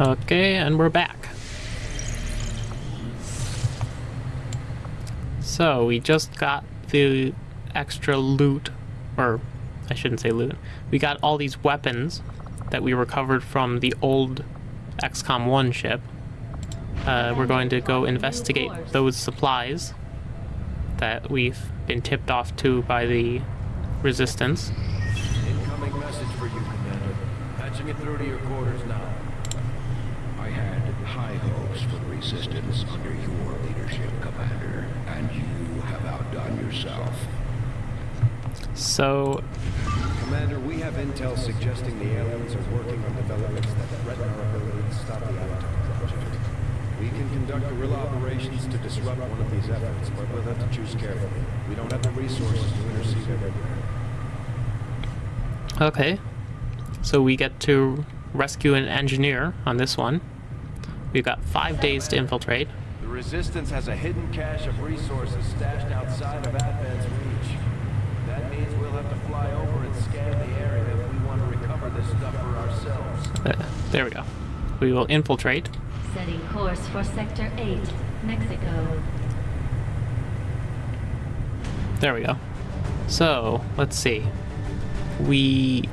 Okay, and we're back. So, we just got the extra loot, or I shouldn't say loot. We got all these weapons that we recovered from the old XCOM 1 ship. Uh, we're going to go investigate those supplies that we've been tipped off to by the Resistance. Incoming message for you, Commander. Patching it through to your quarters now. I had high hopes for the Resistance under your leadership, Commander, and you have outdone yourself. So, Commander, we have intel suggesting the aliens are working on developments that threaten our ability to stop the Avatar project. We can conduct guerrilla operations to disrupt one of these efforts, but we'll have to choose carefully. We don't have the resources to intercede everywhere. okay. So we get to rescue an engineer on this one. We've got five days to infiltrate. The Resistance has a hidden cache of resources stashed outside of Advent's reach. That means we'll have to fly over and scan the area if we want to recover this stuff for ourselves. Uh, there we go. We will infiltrate. Setting course for Sector 8, Mexico. There we go. So, let's see. We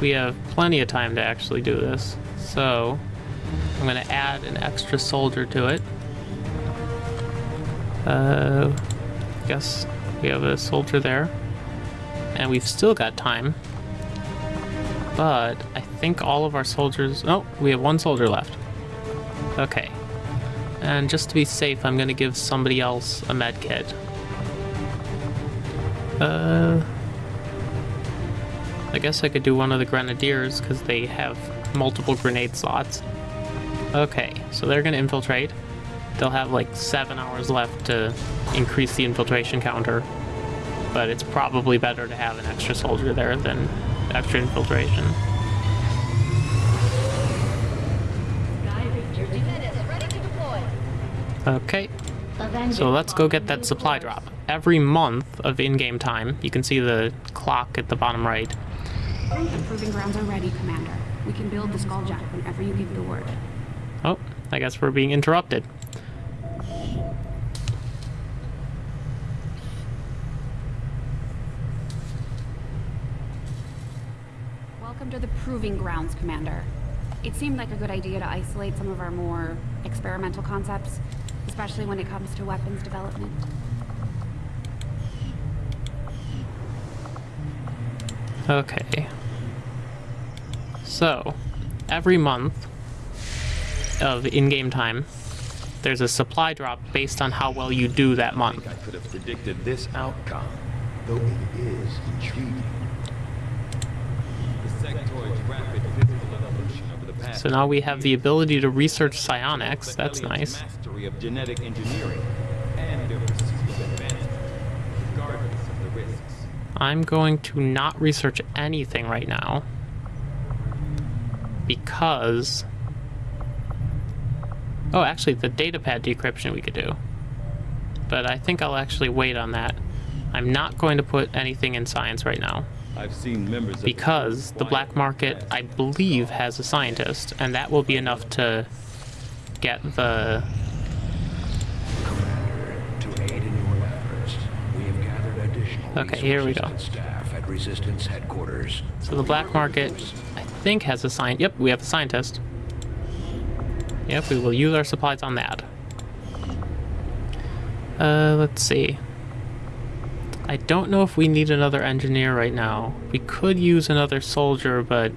we have plenty of time to actually do this. So, I'm to add an extra soldier to it. Uh, guess we have a soldier there. And we've still got time. But I think all of our soldiers... Oh, we have one soldier left. Okay. And just to be safe, I'm going to give somebody else a med kit. Uh, I guess I could do one of the grenadiers because they have multiple grenade slots. Okay, so they're gonna infiltrate. They'll have like seven hours left to increase the infiltration counter, but it's probably better to have an extra soldier there than extra infiltration. To. Okay, so let's go get that supply drop. Every month of in-game time, you can see the clock at the bottom right. The proving grounds are ready, Commander. We can build the Skulljack whenever you give the word. I guess we're being interrupted. Welcome to the proving grounds, Commander. It seemed like a good idea to isolate some of our more experimental concepts, especially when it comes to weapons development. Okay. So, every month of in-game time, there's a supply drop based on how well you do that month. I could have predicted this outcome. Though it is intriguing. The sectoid's rapid physical evolution over the past So now we have the ability to research psionics. That's nice. Mastery of genetic engineering and their pursuit of advancement, regardless of the risks. I'm going to not research anything right now because oh actually the datapad decryption we could do but I think I'll actually wait on that I'm not going to put anything in science right now I've seen members of because the black market I believe has a scientist and that will be enough to get the Commander, to aid in your efforts, we have gathered additional Okay, here we go. staff at Resistance headquarters. So the black market, I think, has a sign. Yep, we have a scientist. Yep, we will use our supplies on that. Uh, let's see. I don't know if we need another engineer right now. We could use another soldier, but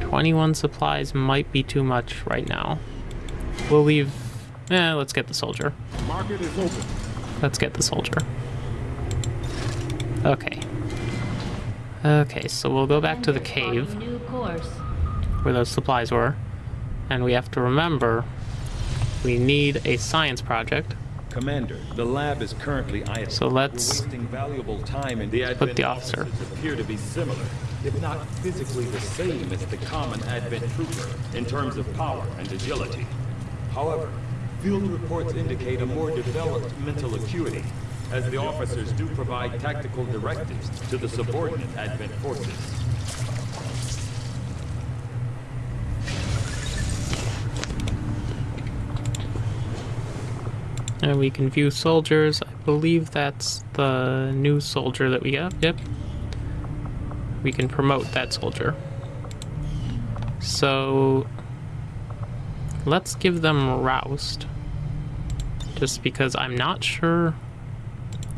21 supplies might be too much right now. We'll leave... Eh, let's get the soldier. Market is open. Let's get the soldier. Okay. Okay, so we'll go back to the cave plotting New course. where those supplies were. And we have to remember we need a science project. Commander, the lab is currently idle. So let's We're wasting valuable time and The put the officer. appear to be similar, if not physically the same as the common Advent trooper in terms of power and agility. However, field reports indicate a more developed mental acuity, as the officers do provide tactical directives to the subordinate Advent forces. And we can view soldiers. I believe that's the new soldier that we got. Yep. We can promote that soldier. So let's give them Roust. Just because I'm not sure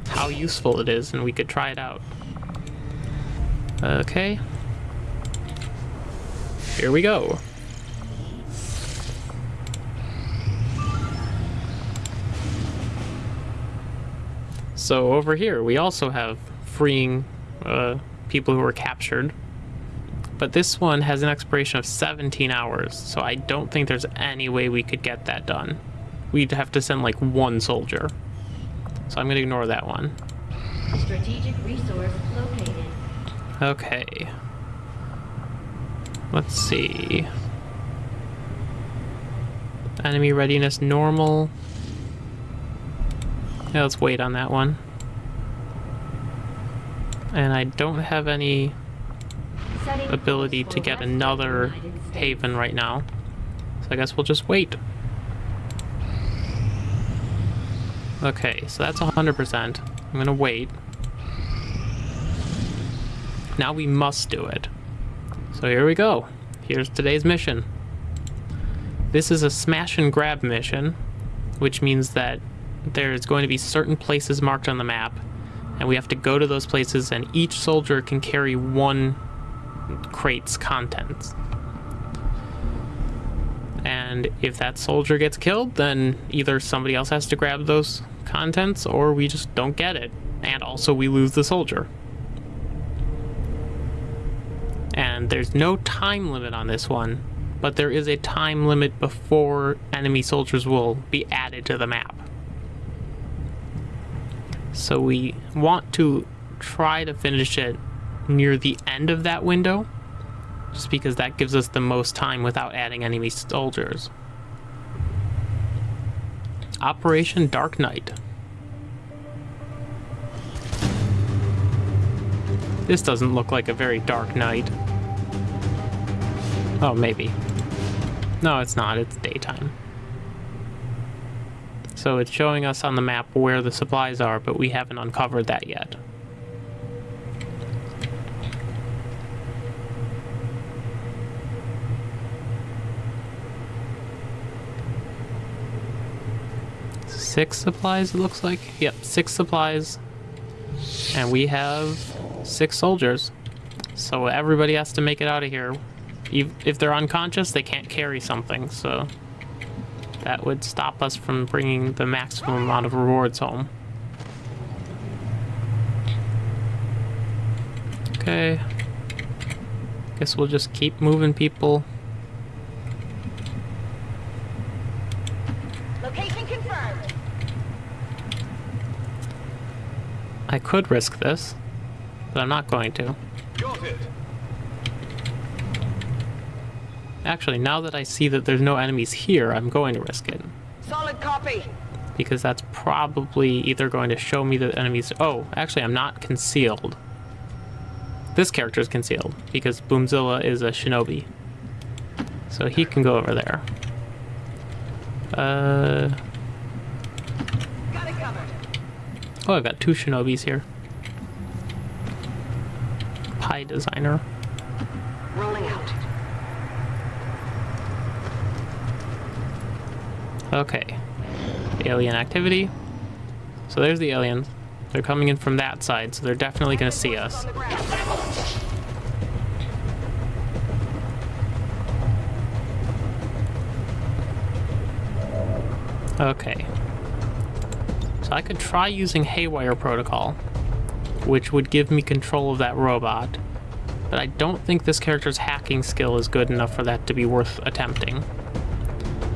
how useful it is and we could try it out. Okay. Here we go. So over here, we also have freeing uh, people who were captured. But this one has an expiration of 17 hours, so I don't think there's any way we could get that done. We'd have to send like one soldier. So I'm gonna ignore that one. Strategic resource located. Okay. Let's see. Enemy readiness normal. Yeah, let's wait on that one. And I don't have any ability to get another haven right now. So I guess we'll just wait. Okay, so that's 100%. I'm gonna wait. Now we must do it. So here we go. Here's today's mission. This is a smash and grab mission, which means that there's going to be certain places marked on the map, and we have to go to those places, and each soldier can carry one crate's contents. And if that soldier gets killed, then either somebody else has to grab those contents, or we just don't get it. And also, we lose the soldier. And there's no time limit on this one, but there is a time limit before enemy soldiers will be added to the map. So we want to try to finish it near the end of that window, just because that gives us the most time without adding enemy soldiers. Operation Dark Knight. This doesn't look like a very dark night. Oh, maybe. No, it's not. It's daytime. So it's showing us on the map where the supplies are, but we haven't uncovered that yet. Six supplies, it looks like. Yep, six supplies. And we have six soldiers. So everybody has to make it out of here. If they're unconscious, they can't carry something, so that would stop us from bringing the maximum amount of rewards home. Okay. Guess we'll just keep moving people. Location confirmed. I could risk this, but I'm not going to. Got it. Actually, now that I see that there's no enemies here, I'm going to risk it. Solid copy. Because that's probably either going to show me that enemies... Oh, actually, I'm not concealed. This character is concealed, because Boomzilla is a shinobi. So he can go over there. Uh... Got it covered. Oh, I've got two shinobis here. Pie designer. Rolling out. Okay. Alien activity. So there's the aliens. They're coming in from that side, so they're definitely going to see us. Okay. So I could try using Haywire Protocol, which would give me control of that robot, but I don't think this character's hacking skill is good enough for that to be worth attempting.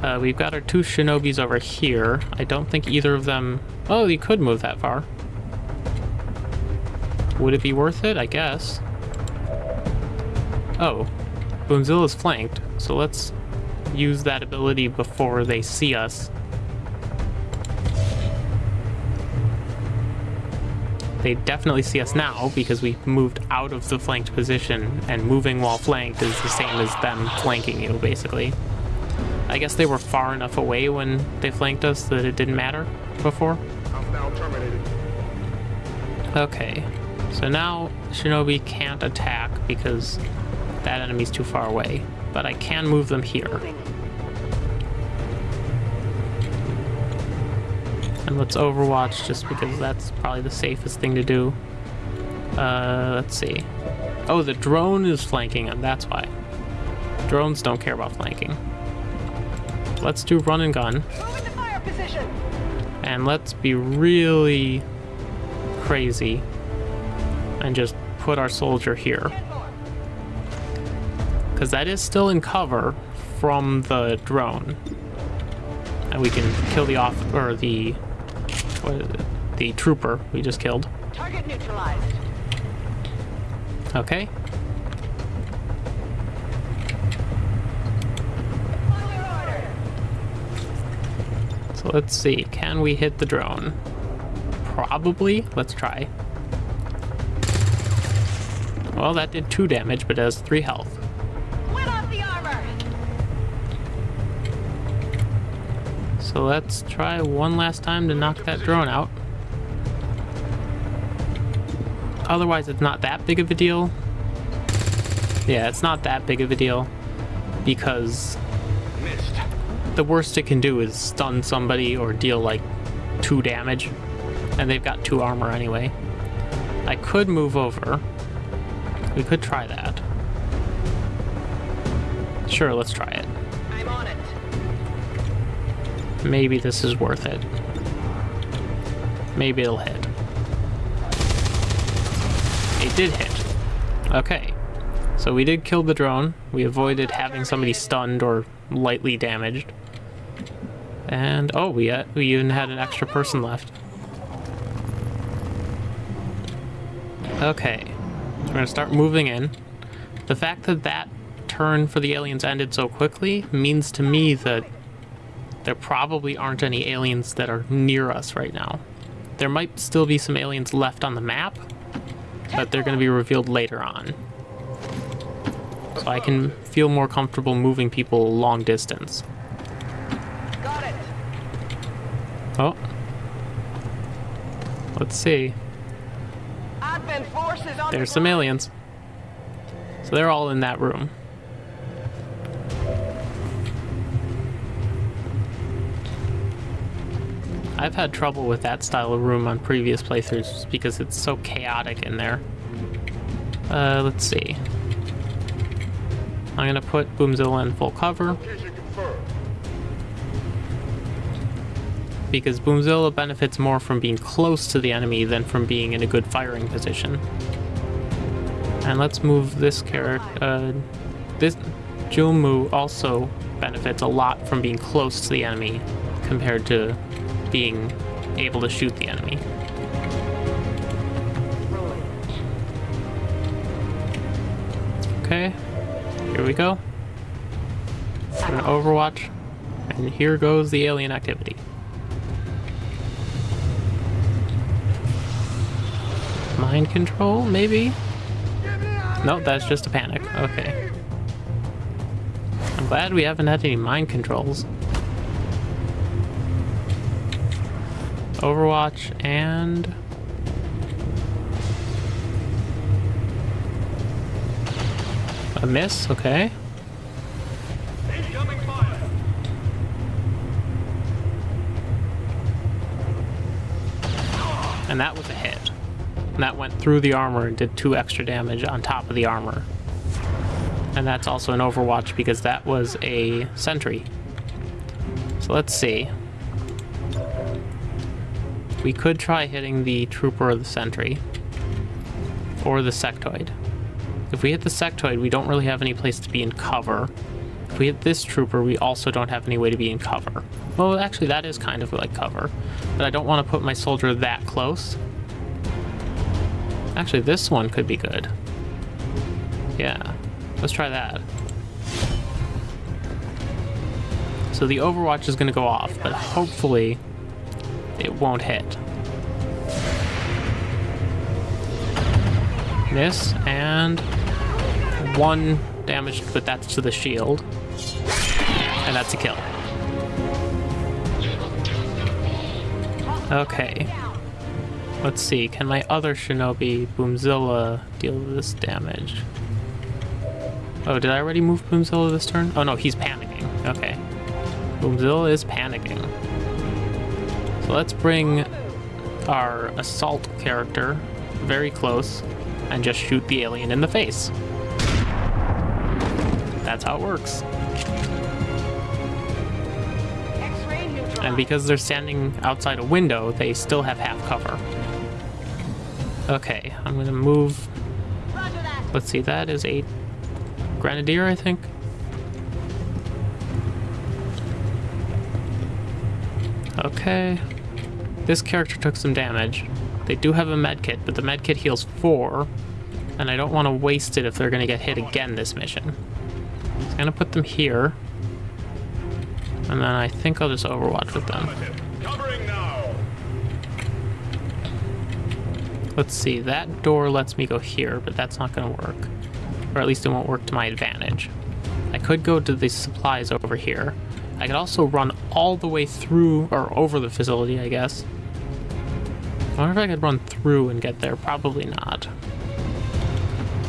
Uh, we've got our two shinobis over here. I don't think either of them... Oh, you could move that far. Would it be worth it? I guess. Oh, Boomzilla's flanked, so let's use that ability before they see us. They definitely see us now because we moved out of the flanked position, and moving while flanked is the same as them flanking you, basically. I guess they were far enough away when they flanked us that it didn't matter before. Okay, so now Shinobi can't attack because that enemy's too far away, but I can move them here. And let's overwatch just because that's probably the safest thing to do. Uh, let's see. Oh, the drone is flanking him, that's why. Drones don't care about flanking. Let's do run and gun. Move into fire position. And let's be really crazy and just put our soldier here. Because that is still in cover from the drone. And we can kill the off or the what is it? The trooper we just killed. Target neutralized. Okay. On your order. So let's see. Can we hit the drone? Probably. Let's try. Well, that did two damage, but it has three health. Win off the armor. So let's try one last time to knock that drone out. Otherwise, it's not that big of a deal. Yeah, it's not that big of a deal because Missed. The worst it can do is stun somebody or deal like two damage, and they've got two armor anyway. I could move over. We could try that. Sure, let's try it. I'm on it. Maybe this is worth it. Maybe it'll hit. It did hit. Okay. So we did kill the drone. We avoided having somebody stunned or lightly damaged. And oh, we uh, we even had an extra person left. Okay. So we're gonna start moving in. The fact that that turn for the aliens ended so quickly means to me that there probably aren't any aliens that are near us right now. There might still be some aliens left on the map, but they're going to be revealed later on. So I can feel more comfortable moving people long distance. Got it. Oh. Let's see. Advent forces on There's the some aliens. So they're all in that room. I've had trouble with that style of room on previous playthroughs because it's so chaotic in there. Uh, let's see. I'm gonna put Boomzilla in full cover. Because Boomzilla benefits more from being close to the enemy than from being in a good firing position. And let's move this character. Uh, this Julmu also benefits a lot from being close to the enemy compared to being able to shoot the enemy. Okay, here we go. We're Overwatch, and here goes the alien activity. Mind control, maybe? No, that's just a panic. Okay. I'm glad we haven't had any mind controls. Overwatch and... A miss, okay. And that was a hit. And that went through the armor and did two extra damage on top of the armor. And that's also an Overwatch because that was a sentry. So let's see. We could try hitting the trooper or the sentry. Or the sectoid. If we hit the sectoid, we don't really have any place to be in cover. If we hit this trooper, we also don't have any way to be in cover. Well, actually, that is kind of like cover. But I don't want to put my soldier that close. Actually, this one could be good. Yeah, let's try that. So the Overwatch is going to go off, but hopefully it won't hit. Miss, and one damage, but that's to the shield. And that's a kill. Okay. Let's see, can my other shinobi, Boomzilla, deal this damage? Oh, did I already move Boomzilla this turn? Oh no, he's panicking. Okay. Boomzilla is panicking. So let's bring our assault character very close and just shoot the alien in the face. That's how it works. And because they're standing outside a window, they still have half cover. Okay, I'm gonna move. Let's see, that is a grenadier, I think. Okay. This character took some damage. They do have a medkit, but the medkit heals four, and I don't want to waste it if they're gonna get hit again this mission. I'm gonna put them here. And then I think I'll just overwatch with them. Let's see, that door lets me go here, but that's not gonna work. Or at least it won't work to my advantage. I could go to the supplies over here. I could also run all the way through, or over the facility, I guess. I wonder if I could run through and get there. Probably not.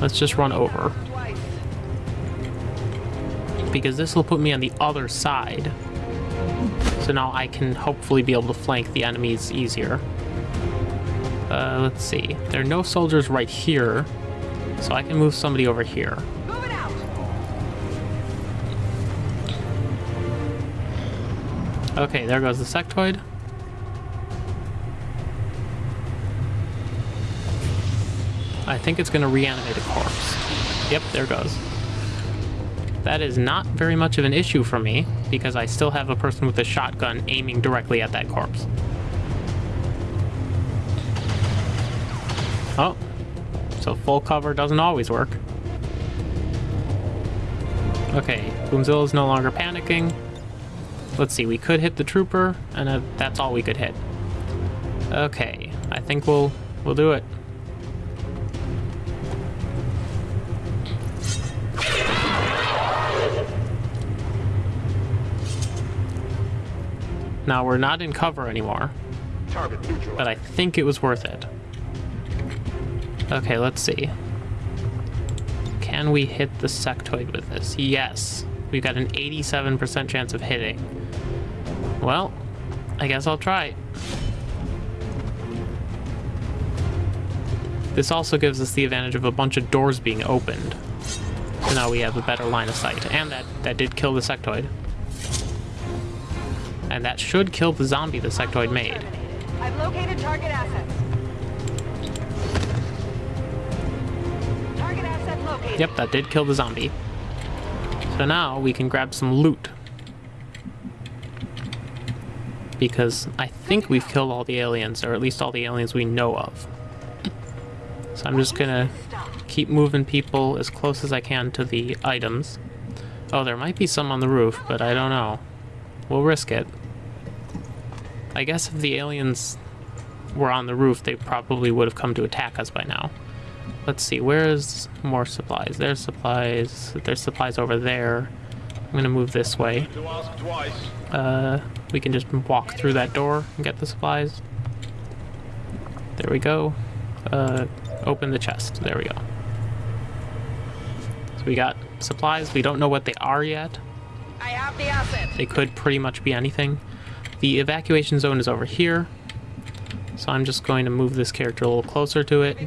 Let's just run over. Because this will put me on the other side. So now I can hopefully be able to flank the enemies easier. Uh, let's see. There are no soldiers right here, so I can move somebody over here. Move it out. Okay, there goes the sectoid. I think it's going to reanimate a corpse. Yep, there goes. That is not very much of an issue for me, because I still have a person with a shotgun aiming directly at that corpse. So full cover doesn't always work. Okay, Boomzilla is no longer panicking. Let's see, we could hit the trooper, and uh, that's all we could hit. Okay, I think we'll we'll do it. Now we're not in cover anymore, but I think it was worth it. Okay, let's see. Can we hit the sectoid with this? Yes. We've got an 87% chance of hitting. Well, I guess I'll try. This also gives us the advantage of a bunch of doors being opened. So now we have a better line of sight. And that, that did kill the sectoid. And that should kill the zombie the sectoid made. I've located target assets. Yep, that did kill the zombie. So now we can grab some loot. Because I think we've killed all the aliens, or at least all the aliens we know of. So I'm just gonna keep moving people as close as I can to the items. Oh, there might be some on the roof, but I don't know. We'll risk it. I guess if the aliens were on the roof, they probably would have come to attack us by now. Let's see, where's more supplies? There's supplies. There's supplies over there. I'm gonna move this way. To ask twice. Uh, we can just walk through that door and get the supplies. There we go. Uh, open the chest. There we go. So we got supplies. We don't know what they are yet. I have the asset. They could pretty much be anything. The evacuation zone is over here. So I'm just going to move this character a little closer to it.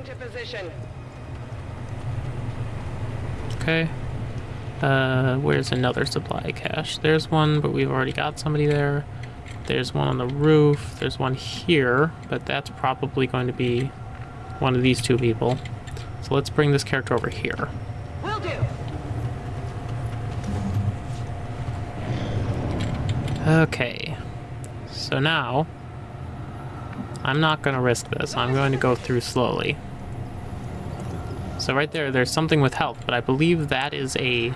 Okay. Uh, where's another supply cache? There's one, but we've already got somebody there. There's one on the roof. There's one here, but that's probably going to be one of these two people. So let's bring this character over here. Will do. Okay. So now, I'm not going to risk this. I'm going to go through slowly. So right there, there's something with health, but I believe that is a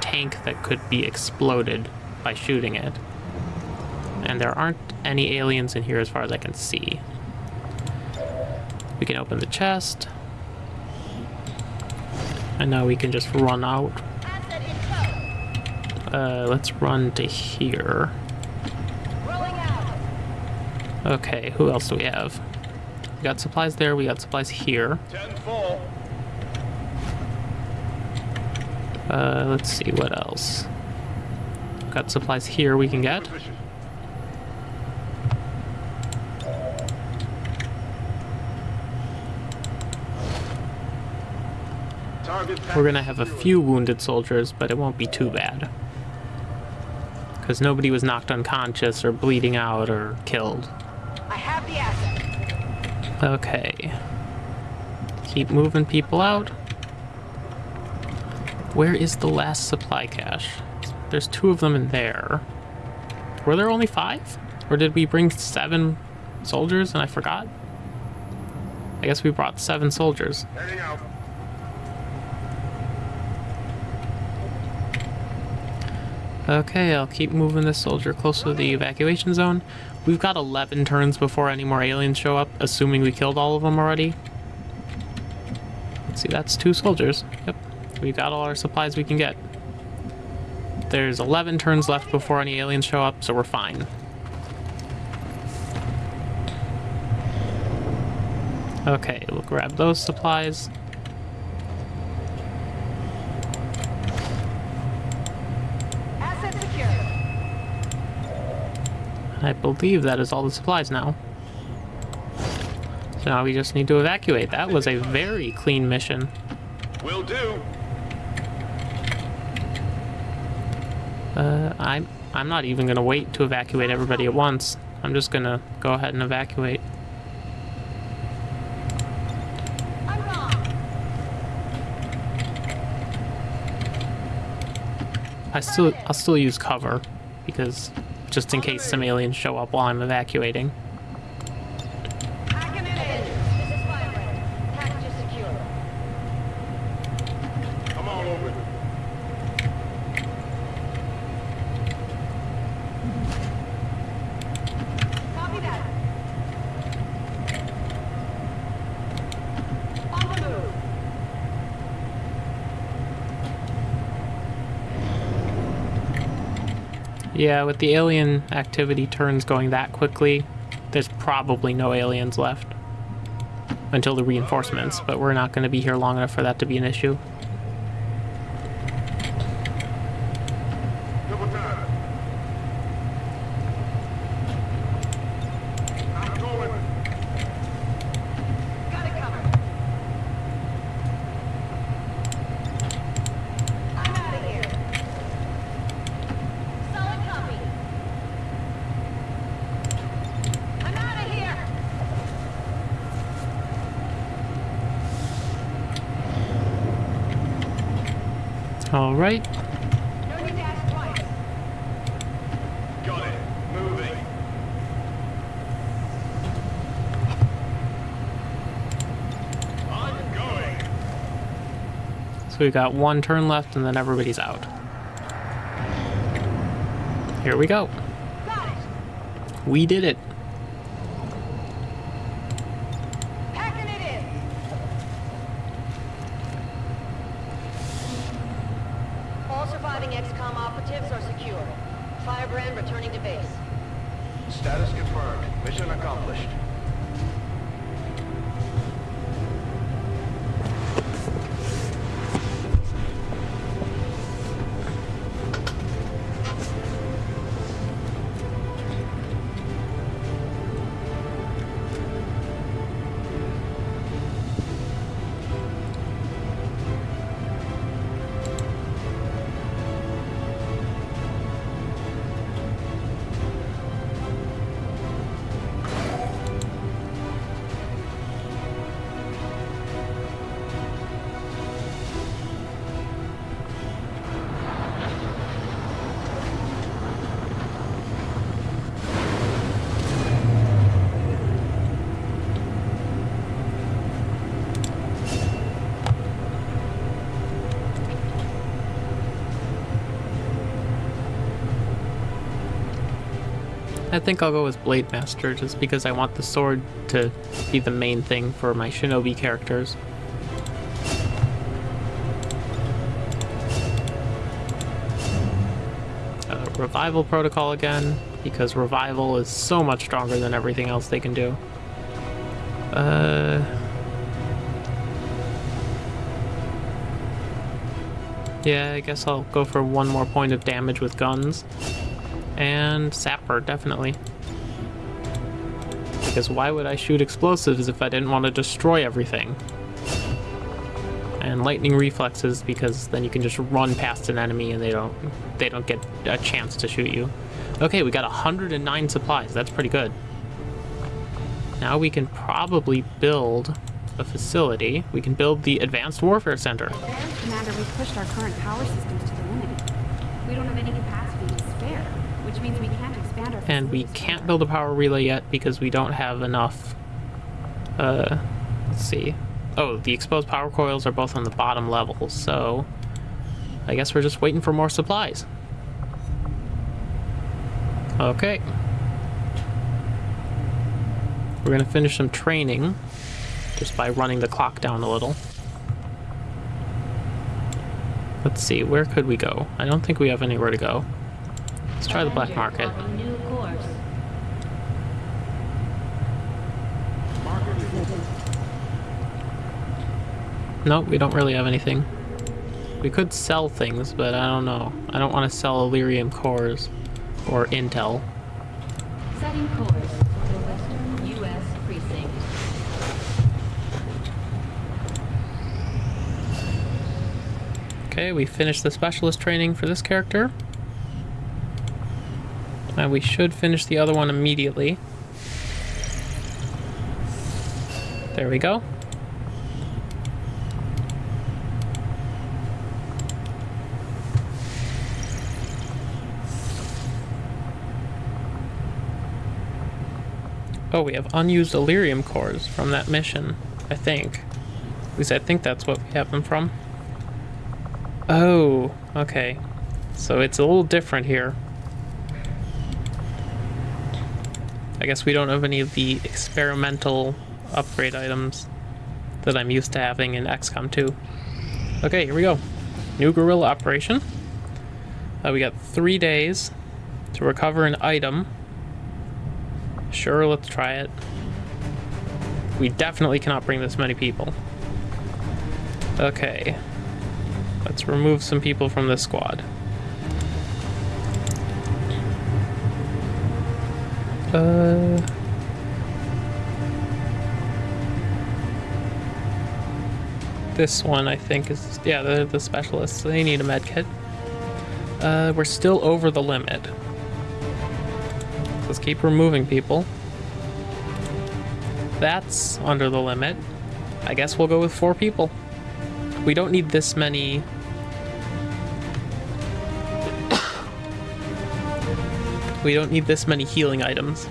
tank that could be exploded by shooting it. And there aren't any aliens in here as far as I can see. We can open the chest. And now we can just run out. Uh, let's run to here. Okay, who else do we have? We got supplies there, we got supplies here. Ten. Uh, let's see, what else? Got supplies here we can get. We're gonna have a few wounded soldiers, but it won't be too bad. Because nobody was knocked unconscious or bleeding out or killed. I have the asset. Okay. Keep moving people out. Where is the last supply cache? There's two of them in there. Were there only five? Or did we bring seven soldiers and I forgot? I guess we brought seven soldiers. Okay, I'll keep moving this soldier closer to the evacuation zone. We've got 11 turns before any more aliens show up, assuming we killed all of them already. Let's see, that's two soldiers. Yep, we've got all our supplies we can get. There's 11 turns left before any aliens show up, so we're fine. Okay, we'll grab those supplies. Asset secure. I believe that is all the supplies now. So now we just need to evacuate. That was a very clean mission. Will do. Uh, I'm I'm not even gonna wait to evacuate everybody at once. I'm just gonna go ahead and evacuate. I still I'll still use cover because just in case some aliens show up while I'm evacuating. Packing it in. This is Firebrand. Package is secure. Come on over. Copy that. On the move. Yeah, with the alien activity turns going that quickly, there's probably no aliens left until the reinforcements, but we're not going to be here long enough for that to be an issue. Double time. I'm going. Got it covered. I'm out of here. Solid copy. I'm out of here. All right. No need to ask twice. Got it. Moving. I'm going. So we've got one turn left and then everybody's out. Here we go. We did it. Packing it in. All surviving XCOM operatives are secure. Firebrand returning to base. Status confirmed. Mission accomplished. Think I'll go with Blade Master just because I want the sword to be the main thing for my shinobi characters. revival protocol again because revival is so much stronger than everything else they can do. Uh. Yeah, I guess I'll go for one more point of damage with guns. And sapper, definitely. Because why would I shoot explosives if I didn't want to destroy everything? And lightning reflexes because then you can just run past an enemy and they don't they don't get a chance to shoot you. Okay, we got 109 supplies. That's pretty good. Now we can probably build a facility. We can build the Advanced Warfare Center. Commander, we've pushed our current power systems to the limit. We don't have any capacity which means we can't expand our And we can't further. build a power relay yet because we don't have enough. Uh, let's see. Oh, the exposed power coils are both on the bottom level, so I guess we're just waiting for more supplies. Okay. We're gonna finish some training just by running the clock down a little. Let's see, where could we go? I don't think we have anywhere to go. Let's try the black market. plotting new course. Nope, we don't really have anything. We could sell things, but I don't know. I don't want to sell Elerium cores or intel. Setting course the Western U.S. precinct. Okay, we finished the specialist training for this character. And we should finish the other one immediately. There we go. Oh, we have unused Elerium cores from that mission, I think. At least I think that's what we have them from. Oh, okay. So it's a little different here. I guess we don't have any of the experimental upgrade items that I'm used to having in XCOM 2. Okay, here we go. New guerrilla operation. Uh, we got three days to recover an item. Sure, let's try it. We definitely cannot bring this many people. Okay. Let's remove some people from this squad. Uh. This one, I think, is yeah, the the specialists. They need a med kit. Uh, we're still over the limit. Let's keep removing people. That's under the limit. I guess we'll go with four people. We don't need this many. We don't need this many healing items.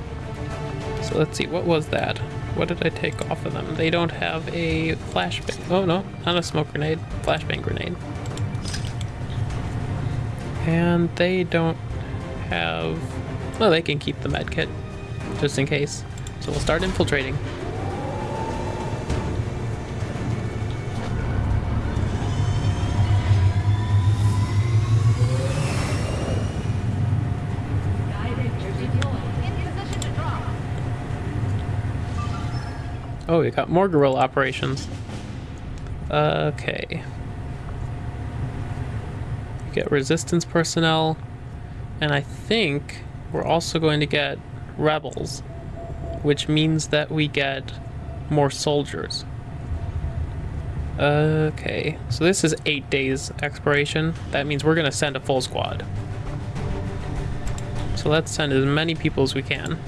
So let's see, what was that? What did I take off of them? They don't have a flashbang. Oh no, not a smoke grenade. Flashbang grenade. And they don't have. Well, they can keep the medkit, just in case. So we'll start infiltrating. Director deployed. In position to drop. Oh, we got more guerrilla operations. Okay. We get resistance personnel, and I think we're also going to get rebels, which means that we get more soldiers. Okay, so this is eight days expiration. That means we're going to send a full squad. So let's send as many people as we can.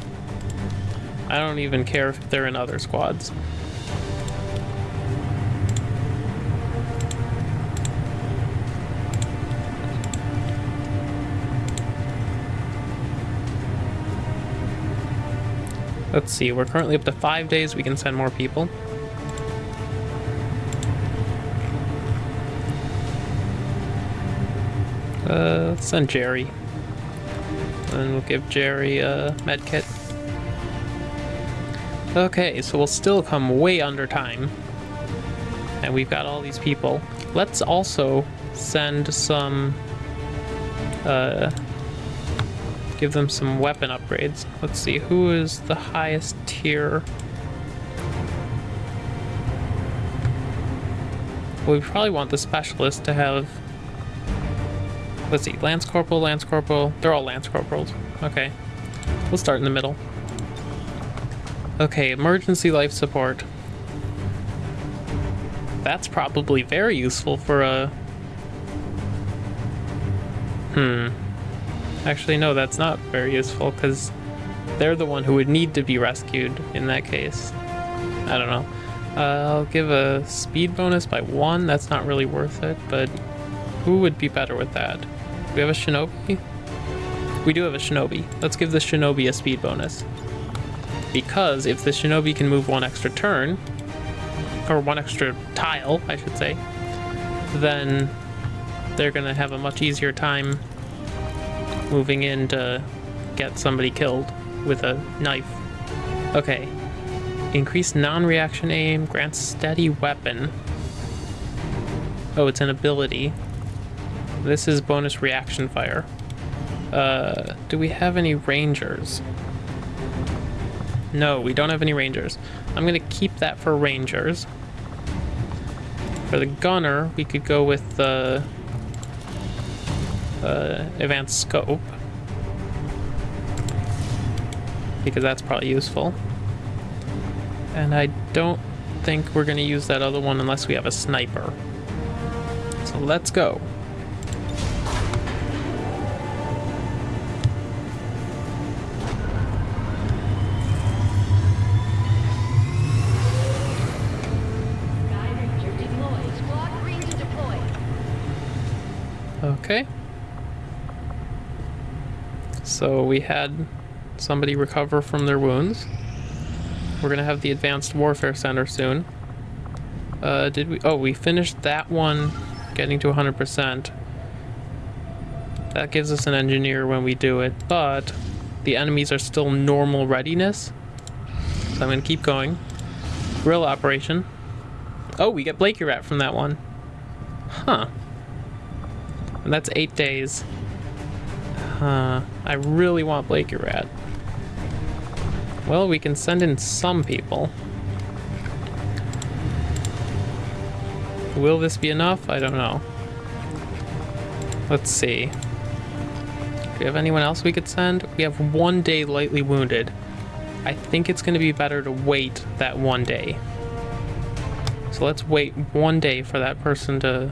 I don't even care if they're in other squads. Let's see, we're currently up to five days. We can send more people. Uh, let's send Jerry. And we'll give Jerry a med kit. Okay, so we'll still come way under time. And we've got all these people. Let's also send some uh, give them some weapon upgrades. Let's see, who is the highest tier? Well, we probably want the specialist to have. Let's see, Lance Corporal, Lance Corporal. They're all Lance Corporals. Okay. We'll start in the middle. Okay, emergency life support. That's probably very useful for a. Hmm. Actually, no, that's not very useful because they're the one who would need to be rescued in that case. I don't know. Uh, I'll give a speed bonus by one. That's not really worth it, but who would be better with that? Do we have a shinobi? We do have a shinobi. Let's give the shinobi a speed bonus. Because if the shinobi can move one extra turn, or one extra tile, I should say, then they're gonna have a much easier time moving in to get somebody killed with a knife. Okay. Increased non-reaction aim, grants steady weapon. Oh, it's an ability. This is bonus reaction fire. Uh, do we have any rangers? No, we don't have any rangers. I'm gonna keep that for rangers. For the gunner, we could go with the uh, advanced scope because that's probably useful. And I don't think we're gonna use that other one unless we have a sniper. So let's go. Okay. So we had somebody recover from their wounds. We're gonna have the Advanced Warfare Center soon. Uh, did we? Oh, we finished that one, getting to 100%. That gives us an engineer when we do it, but the enemies are still normal readiness. So I'm gonna keep going. Guerrilla operation. Oh, we get Blakey Rat from that one. Huh. And that's eight days. Huh. I really want Blakey Rat. Well, we can send in some people. Will this be enough? I don't know. Let's see. Do we have anyone else we could send? We have one day lightly wounded. I think it's going to be better to wait that one day. So let's wait one day for that person to...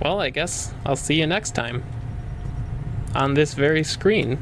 Well, I guess I'll see you next time. On this very screen.